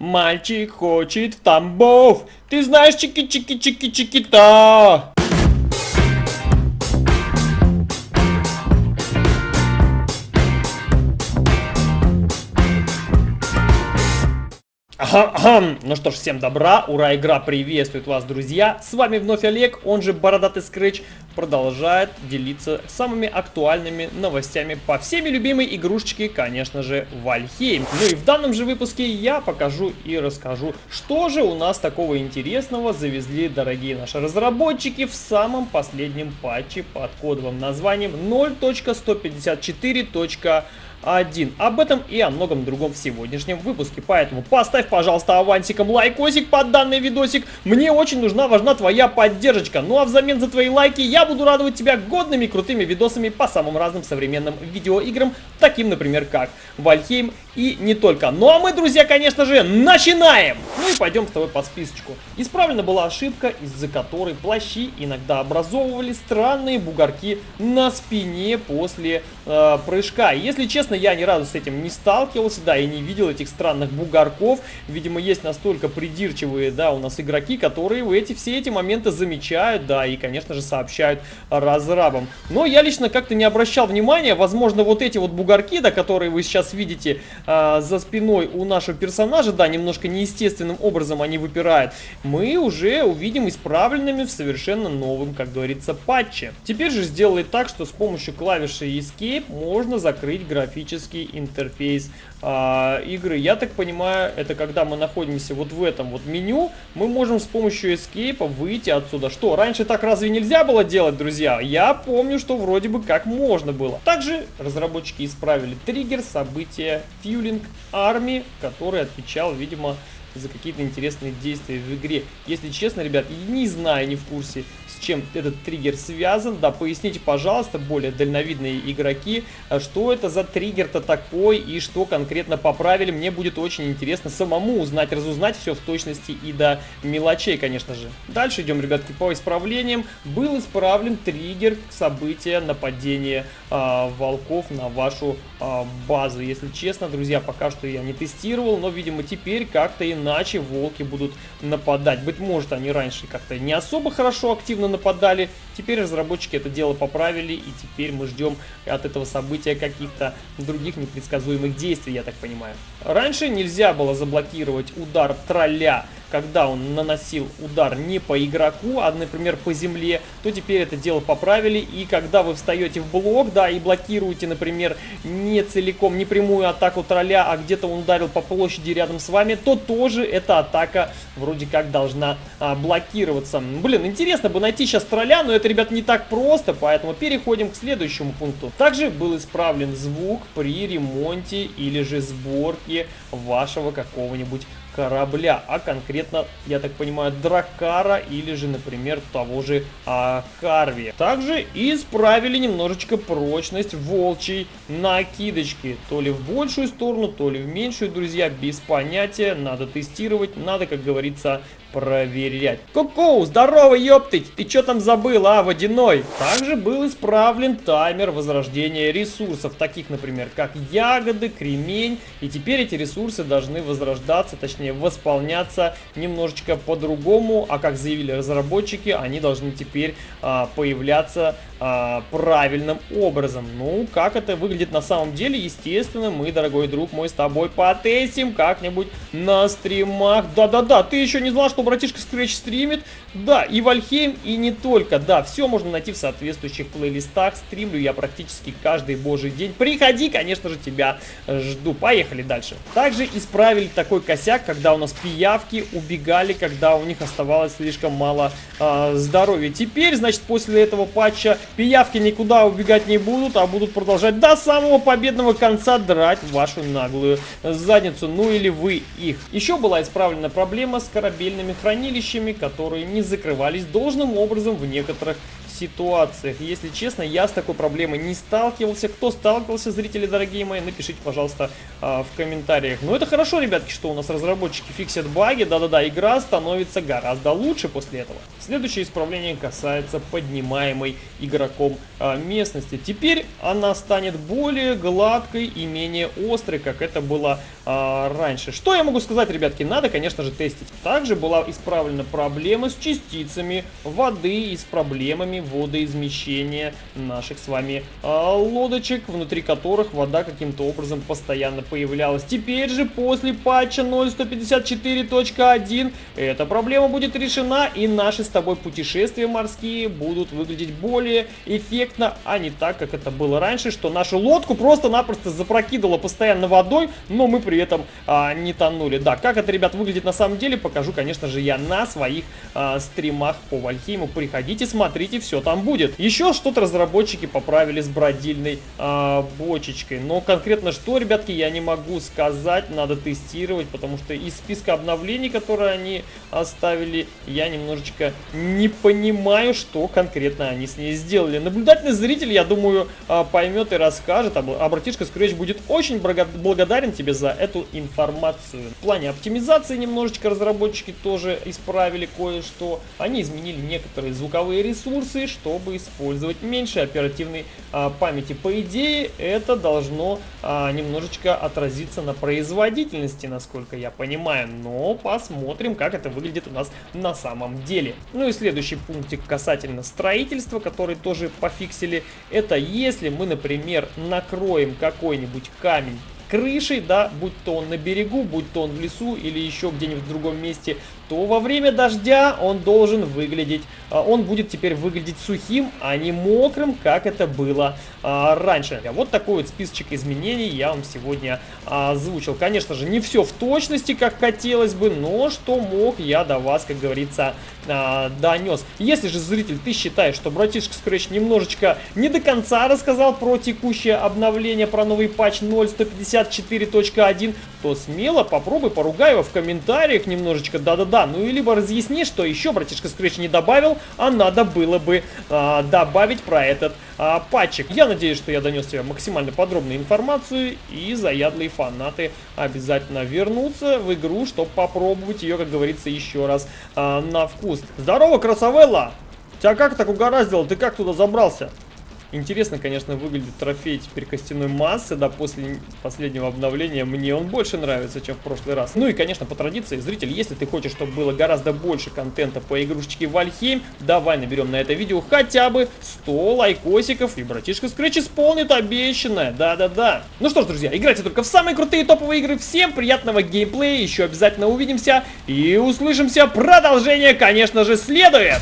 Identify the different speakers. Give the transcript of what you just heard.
Speaker 1: Мальчик хочет в Тамбов. Ты знаешь чики-чики-чики-чики-то. Ну что ж, всем добра, ура, игра приветствует вас, друзья. С вами вновь Олег, он же Бородатый Скретч, продолжает делиться самыми актуальными новостями по всеми любимой игрушечке, конечно же, Вальхейм. Ну и в данном же выпуске я покажу и расскажу, что же у нас такого интересного завезли дорогие наши разработчики в самом последнем патче под кодовым названием 0.154.1. 1. Об этом и о многом другом в сегодняшнем выпуске. Поэтому поставь, пожалуйста, авансиком лайкосик под данный видосик. Мне очень нужна, важна твоя поддержка. Ну а взамен за твои лайки я буду радовать тебя годными крутыми видосами по самым разным современным видеоиграм, таким, например, как Вальхейм и не только. Ну а мы, друзья, конечно же, начинаем! Ну и пойдем с тобой по списочку. Исправлена была ошибка, из-за которой плащи иногда образовывали странные бугорки на спине после э, прыжка. Если честно, я ни разу с этим не сталкивался, да, и не видел этих странных бугорков. Видимо, есть настолько придирчивые, да, у нас игроки, которые эти, все эти моменты замечают, да, и, конечно же, сообщают разрабам. Но я лично как-то не обращал внимания, возможно, вот эти вот бугорки, да, которые вы сейчас видите, а, за спиной у нашего персонажа, да, немножко неестественным образом они выпирают, мы уже увидим исправленными в совершенно новом, как говорится, патче. Теперь же сделали так, что с помощью клавиши Escape можно закрыть графический интерфейс а, игры. Я так понимаю, это когда мы находимся вот в этом вот меню, мы можем с помощью Escape выйти отсюда. Что, раньше так разве нельзя было делать, друзья? Я помню, что вроде бы как можно было. Также разработчики исправили триггер события Fueling Army, который отвечал, видимо, за какие-то интересные действия в игре. Если честно, ребят, не знаю, не в курсе, чем этот триггер связан. Да, поясните, пожалуйста, более дальновидные игроки, а что это за триггер-то такой и что конкретно поправили. Мне будет очень интересно самому узнать, разузнать все в точности и до мелочей, конечно же. Дальше идем, ребятки, по исправлениям. Был исправлен триггер события нападения э, волков на вашу э, базу. Если честно, друзья, пока что я не тестировал, но, видимо, теперь как-то иначе волки будут нападать. Быть может, они раньше как-то не особо хорошо активно нападали. Теперь разработчики это дело поправили, и теперь мы ждем от этого события каких-то других непредсказуемых действий, я так понимаю. Раньше нельзя было заблокировать удар тролля когда он наносил удар не по игроку, а, например, по земле, то теперь это дело поправили. И когда вы встаете в блок, да, и блокируете, например, не целиком, не прямую атаку тролля, а где-то он ударил по площади рядом с вами, то тоже эта атака вроде как должна а, блокироваться. Блин, интересно бы найти сейчас тролля, но это, ребят, не так просто, поэтому переходим к следующему пункту. Также был исправлен звук при ремонте или же сборке вашего какого-нибудь корабля, а конкретно, я так понимаю, Дракара или же, например, того же а, Карви. Также исправили немножечко прочность волчьей накидочки. То ли в большую сторону, то ли в меньшую, друзья, без понятия. Надо тестировать, надо, как говорится, проверять. Ку-ку, здорово, ёптыть! Ты чё там забыл, а, водяной? Также был исправлен таймер возрождения ресурсов, таких, например, как ягоды, кремень. И теперь эти ресурсы должны возрождаться, точнее, восполняться немножечко по-другому. А как заявили разработчики, они должны теперь а, появляться а, правильным образом. Ну, как это выглядит на самом деле, естественно, мы, дорогой друг мой, с тобой потестим как-нибудь на стримах. Да-да-да, ты еще не знал, что что братишка Scratch стримит. Да, и Вальхейм, и не только. Да, все можно найти в соответствующих плейлистах. Стримлю я практически каждый божий день. Приходи, конечно же, тебя жду. Поехали дальше. Также исправили такой косяк, когда у нас пиявки убегали, когда у них оставалось слишком мало э, здоровья. Теперь, значит, после этого патча пиявки никуда убегать не будут, а будут продолжать до самого победного конца драть вашу наглую задницу. Ну или вы их. Еще была исправлена проблема с корабельными хранилищами, которые не закрывались должным образом в некоторых ситуациях. Если честно, я с такой проблемой не сталкивался. Кто сталкивался, зрители дорогие мои, напишите, пожалуйста, а, в комментариях. Но это хорошо, ребятки, что у нас разработчики фиксят баги. Да-да-да, игра становится гораздо лучше после этого. Следующее исправление касается поднимаемой игроком а, местности. Теперь она станет более гладкой и менее острой, как это было а, раньше. Что я могу сказать, ребятки? Надо, конечно же, тестить. Также была исправлена проблема с частицами воды и с проблемами водоизмещения наших с вами а, лодочек, внутри которых вода каким-то образом постоянно появлялась. Теперь же, после патча 0.154.1, эта проблема будет решена, и наши с тобой путешествия морские будут выглядеть более эффектно, а не так, как это было раньше, что нашу лодку просто-напросто запрокидывало постоянно водой, но мы при этом а, не тонули. Да, как это, ребят, выглядит на самом деле, покажу, конечно же, я на своих а, стримах по Вальхейму. Приходите, смотрите, все там будет. Еще что-то разработчики поправили с бродильной а, бочечкой. Но конкретно что, ребятки, я не могу сказать, надо тестировать, потому что из списка обновлений, которые они оставили, я немножечко не понимаю, что конкретно они с ней сделали. Наблюдательный зритель, я думаю, а, поймет и расскажет. А братишка Scratch будет очень благодарен тебе за эту информацию. В плане оптимизации немножечко разработчики тоже исправили кое-что. Они изменили некоторые звуковые ресурсы, чтобы использовать меньше оперативной а, памяти. По идее, это должно а, немножечко отразиться на производительности, насколько я понимаю. Но посмотрим, как это выглядит у нас на самом деле. Ну и следующий пунктик касательно строительства, который тоже пофиксили. Это если мы, например, накроем какой-нибудь камень крышей, да, будь то он на берегу, будь то он в лесу или еще где-нибудь в другом месте, то во время дождя он должен выглядеть, а, он будет теперь выглядеть сухим, а не мокрым, как это было а, раньше. Вот такой вот списочек изменений я вам сегодня озвучил. Конечно же, не все в точности, как хотелось бы, но что мог, я до вас, как говорится, а, донес. Если же, зритель, ты считаешь, что братишка Scratch немножечко не до конца рассказал про текущее обновление, про новый патч 0.154.1, то смело попробуй, поругай его в комментариях немножечко, да-да-да, ну и либо разъясни, что еще братишка Scratch не добавил, а надо было бы а, добавить про этот а, патчик. Я надеюсь, что я донес тебе максимально подробную информацию, и заядлые фанаты обязательно вернутся в игру, чтобы попробовать ее, как говорится, еще раз а, на вкус. Здорово, красавелла! Тебя как так угораздило? Ты как туда забрался? Интересно, конечно, выглядит трофей теперь костяной массы, да, после последнего обновления. Мне он больше нравится, чем в прошлый раз. Ну и, конечно, по традиции, зритель, если ты хочешь, чтобы было гораздо больше контента по игрушечке Вальхейм, давай наберем на это видео хотя бы 100 лайкосиков, и братишка Скретч исполнит обещанное. Да-да-да. Ну что ж, друзья, играйте только в самые крутые топовые игры. Всем приятного геймплея, еще обязательно увидимся и услышимся. Продолжение, конечно же, следует.